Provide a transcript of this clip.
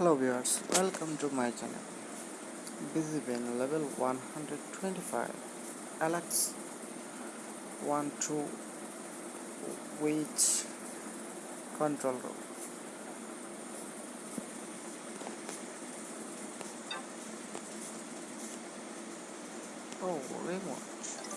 hello viewers welcome to my channel. Busy bin level 125 alex 1 2 which control room? Oh remote.